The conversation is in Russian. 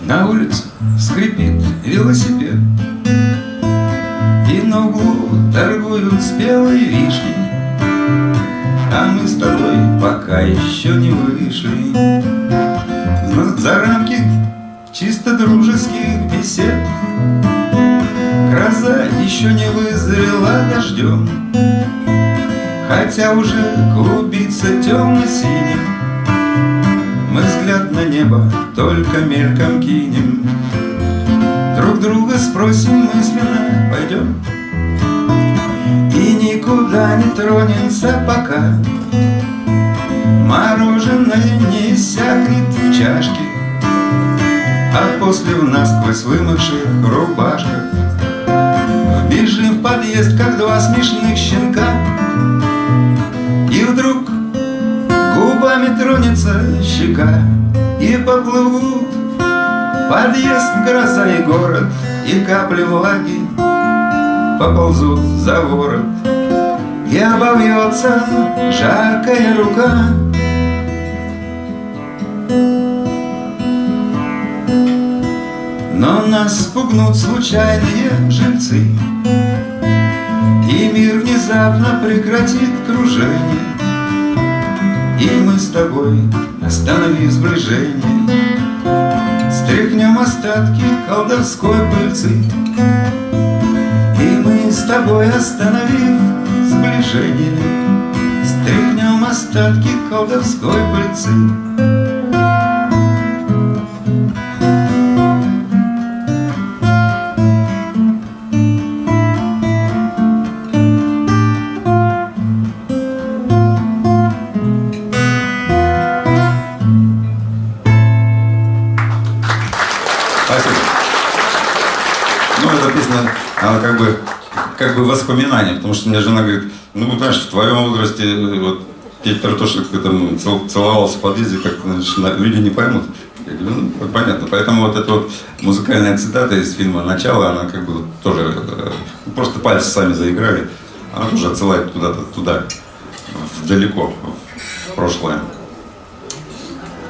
На улице скрипит велосипед. И на углу торгуют спелой вишней А мы с тобой пока еще не вышли. За рамки чисто дружеских бесед. Гроза еще не вызрела дождем Хотя уже клубится темно-синим. Мы взгляд на небо только мельком кинем. Друг друга спросим мысленно, пойдем. И никуда не тронемся пока. Мороженое не иссякнет в чашке А после в насквозь вымывших рубашках. Вбежим в подъезд, как два смешных щенка губами тронется щека И поплывут. Подъезд, гроза и город И капли влаги поползут за ворот. И обовьется жаркая рука. Но нас спугнут случайные жильцы И мир внезапно прекратит кружение И мы с тобой, остановив сближение. Стряхнем остатки колдовской пыльцы И мы с тобой, остановив сближение Стряхнем остатки колдовской пыльцы как бы воспоминания, потому что мне жена говорит, ну, знаешь, в твоем возрасте э, вот, что ты там целовался в подъезде, как значит, люди не поймут. Я говорю, ну, понятно. Поэтому вот эта вот музыкальная цитата из фильма «Начало», она как бы тоже, э, просто пальцы сами заиграли, она тоже отсылает куда-то туда, далеко, в прошлое.